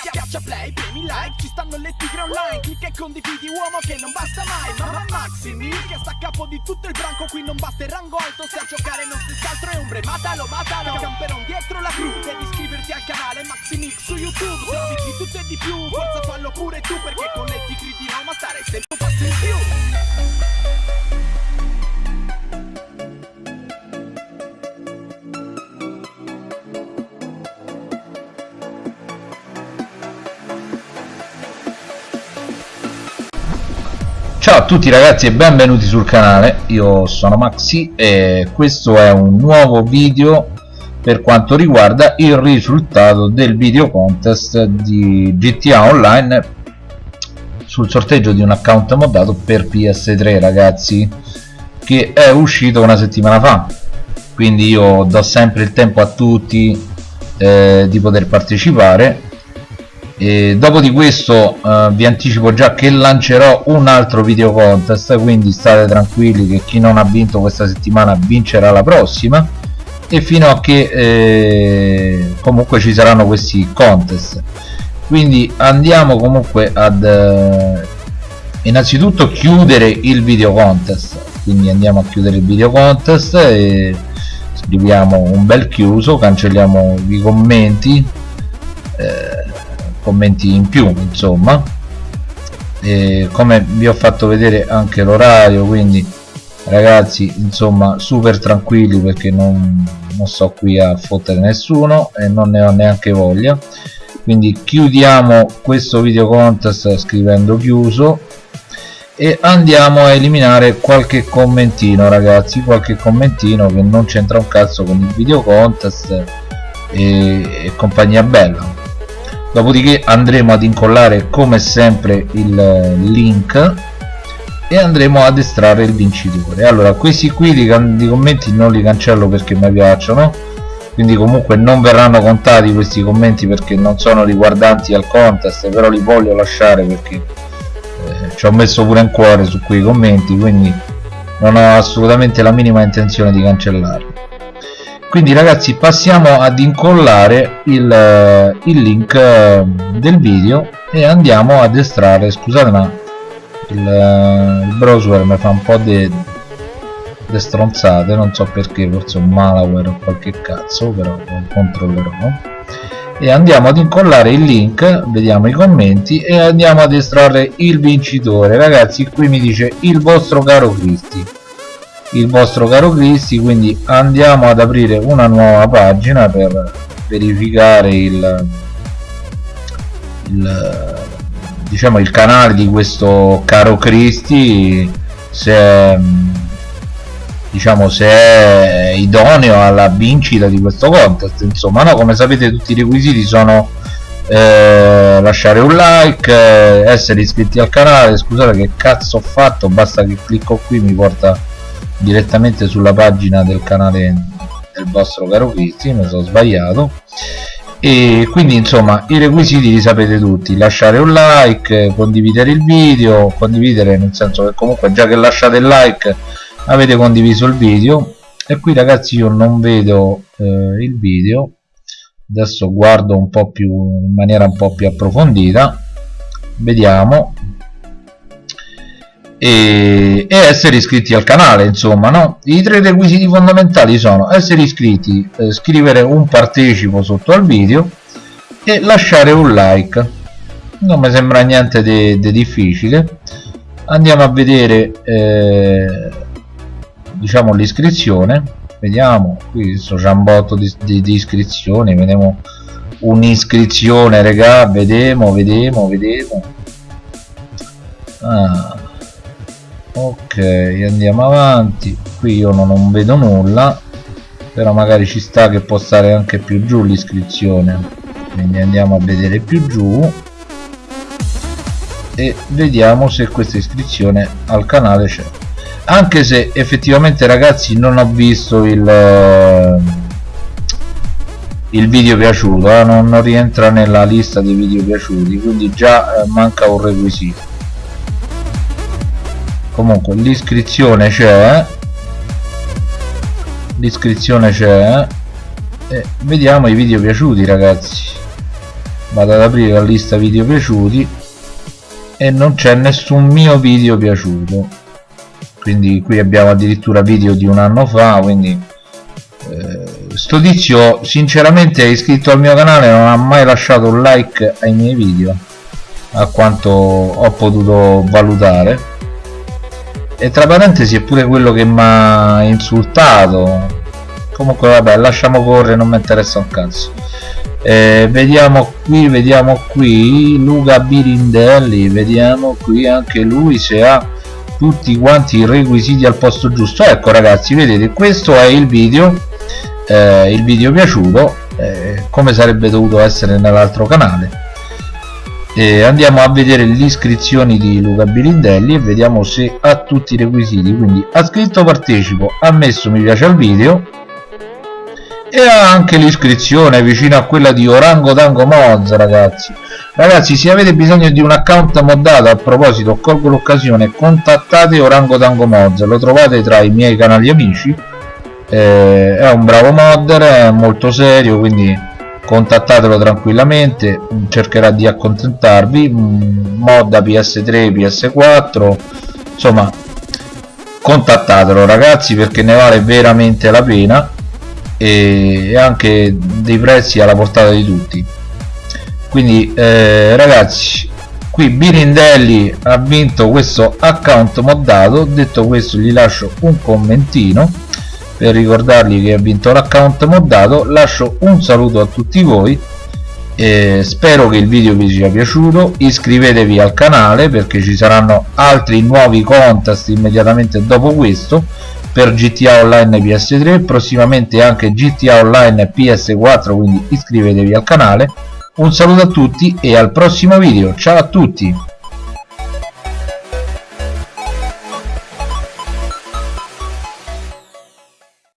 Schiaccia play, premi like, ci stanno le tigre online. Clicca e condividi uomo che non basta mai. Mamma Maximi che sta a capo di tutto il branco Qui non basta il rango alto. Se a giocare non stessi altro è ombre Matalo, matalo, camperon dietro la cru Devi iscriverti al canale Maximix su YouTube. Servizi di tutto e di più, forza fallo pure tu Perché con le tigre di Roma stare sempre un passo in più Ciao a tutti ragazzi e benvenuti sul canale, io sono Maxi e questo è un nuovo video per quanto riguarda il risultato del video contest di GTA Online sul sorteggio di un account moddato per PS3 ragazzi che è uscito una settimana fa. Quindi io do sempre il tempo a tutti eh, di poter partecipare e dopo di questo eh, vi anticipo già che lancerò un altro video contest quindi state tranquilli che chi non ha vinto questa settimana vincerà la prossima. E fino a che eh, comunque ci saranno questi contest. Quindi andiamo comunque ad eh, innanzitutto chiudere il video contest. Quindi andiamo a chiudere il video contest e scriviamo un bel chiuso cancelliamo i commenti eh, commenti in più insomma. E come vi ho fatto vedere anche l'orario quindi ragazzi insomma super tranquilli perché non, non sto qui a fottere nessuno e non ne ho neanche voglia. Quindi chiudiamo questo video contest scrivendo chiuso e andiamo a eliminare qualche commentino ragazzi qualche commentino che non c'entra un cazzo con il video contest e, e compagnia bella dopodiché andremo ad incollare come sempre il link e andremo ad estrarre il vincitore. Allora questi qui di, di commenti non li cancello perché mi piacciono quindi comunque non verranno contati questi commenti perché non sono riguardanti al contest però li voglio lasciare perché eh, ci ho messo pure un cuore su quei commenti quindi non ho assolutamente la minima intenzione di cancellarli quindi ragazzi passiamo ad incollare il, eh, il link eh, del video e andiamo ad estrarre scusate ma il, eh, il browser mi fa un po' di stronzate non so perché forse un malware o qualche cazzo però controllerò. E andiamo ad incollare il link vediamo i commenti e andiamo ad estrarre il vincitore. Ragazzi qui mi dice il vostro caro Cristi il vostro caro Cristi quindi andiamo ad aprire una nuova pagina per verificare il, il diciamo il canale di questo caro Cristi se diciamo se è idoneo alla vincita di questo contest. Insomma no come sapete tutti i requisiti sono eh, lasciare un like essere iscritti al canale. Scusate che cazzo ho fatto basta che clicco qui mi porta direttamente sulla pagina del canale del vostro caro Cristi mi sono sbagliato. E quindi insomma i requisiti li sapete tutti. Lasciare un like condividere il video condividere nel senso che comunque già che lasciate il like avete condiviso il video. E qui ragazzi io non vedo eh, il video. Adesso guardo un po' più in maniera un po' più approfondita. Vediamo e, e, essere iscritti al canale insomma no? i tre requisiti fondamentali sono essere iscritti eh, scrivere un partecipo sotto al video e lasciare un like. Non mi sembra niente di difficile. Andiamo a vedere eh, diciamo l'iscrizione. Vediamo qui sto giambotto di, di, di iscrizioni vediamo un'iscrizione regà vedemo vedemo vedemo. Ah ok andiamo avanti. Qui io non, vedo nulla però magari ci sta che può stare anche più giù l'iscrizione. Quindi andiamo a vedere più giù e vediamo se questa iscrizione al canale c'è. Anche se effettivamente ragazzi non ho visto il eh, il video piaciuto eh? non, non, rientra nella lista dei video piaciuti quindi già eh, manca un requisito comunque l'iscrizione c'è. L'iscrizione c'è. E vediamo i video piaciuti ragazzi. Vado ad aprire la lista video piaciuti. E non c'è nessun mio video piaciuto. Quindi qui abbiamo addirittura video di un anno fa quindi eh, sto tizio sinceramente è iscritto al mio canale non ha mai lasciato un like ai miei video a quanto ho potuto valutare e tra parentesi è pure quello che mi ha insultato. Comunque vabbè lasciamo correre non mi interessa un cazzo. Eh, vediamo qui vediamo qui Luca Birindelli vediamo qui anche lui se ha tutti quanti i requisiti al posto giusto. Ecco ragazzi vedete questo è il video eh, il video piaciuto eh, come sarebbe dovuto essere nell'altro canale e andiamo a vedere le iscrizioni di Luca Birindelli e vediamo se ha tutti i requisiti. Quindi ha scritto partecipo ha messo mi piace al video e ha anche l'iscrizione vicino a quella di Orango Tango Mods ragazzi. Ragazzi se avete bisogno di un account moddato a proposito colgo l'occasione contattate Orango Tango Mods lo trovate tra i miei canali amici. Eh, è un bravo modder è molto serio quindi contattatelo tranquillamente cercherà di accontentarvi modda PS3 PS4 insomma contattatelo ragazzi perché ne vale veramente la pena e anche dei prezzi alla portata di tutti. Quindi eh, ragazzi qui Birindelli ha vinto questo account moddato detto questo gli lascio un commentino per ricordargli che ha vinto l'account moddato lascio un saluto a tutti voi eh, spero che il video vi sia piaciuto. Iscrivetevi al canale perché ci saranno altri nuovi contest immediatamente dopo questo per GTA Online PS3 prossimamente anche GTA Online PS4 quindi iscrivetevi al canale. Un saluto a tutti e al prossimo video. Ciao a tutti